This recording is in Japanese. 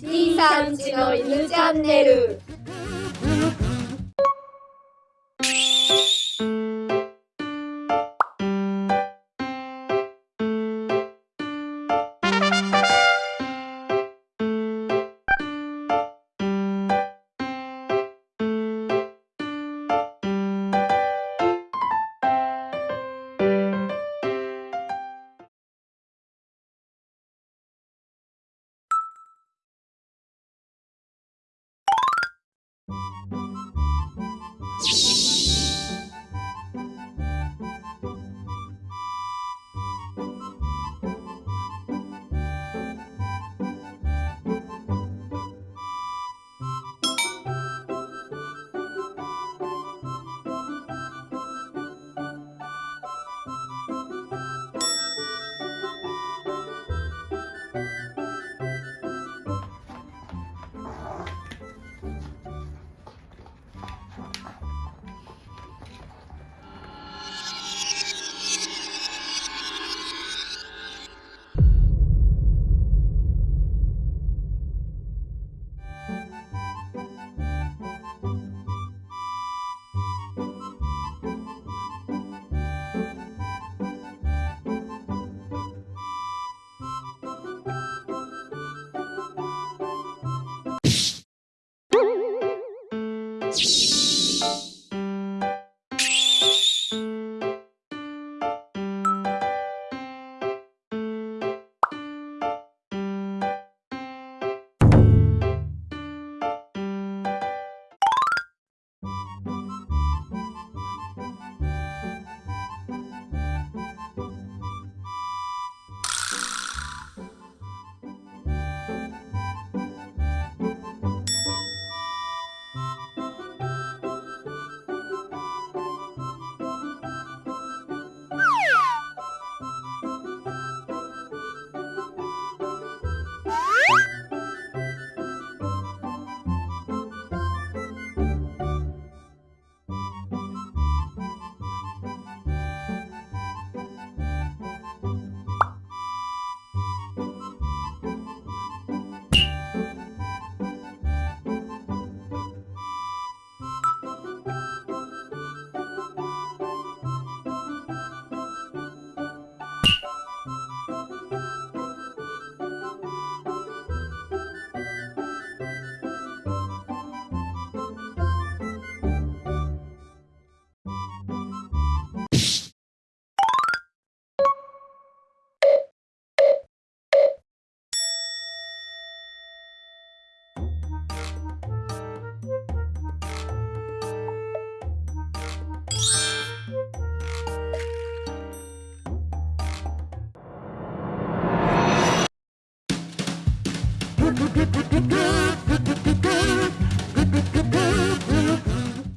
C さんちの犬チャンネル。good